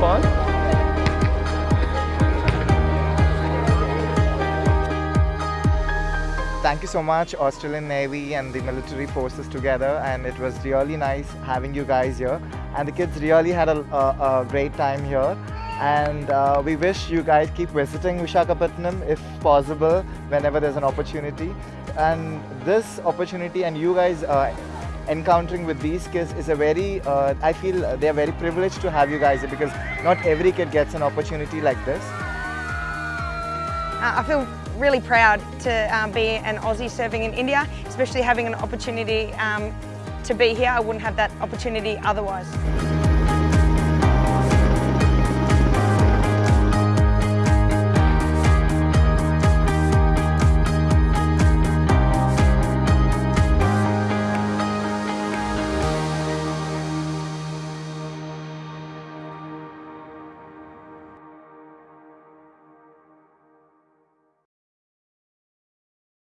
fun. Thank you so much Australian Navy and the military forces together and it was really nice having you guys here. And the kids really had a, a, a great time here. And uh, we wish you guys keep visiting Vishakhapatnam if possible whenever there's an opportunity. And this opportunity and you guys uh, encountering with these kids is a very, uh, I feel they're very privileged to have you guys because not every kid gets an opportunity like this. Uh, I feel really proud to um, be an Aussie serving in India, especially having an opportunity um, to be here. I wouldn't have that opportunity otherwise.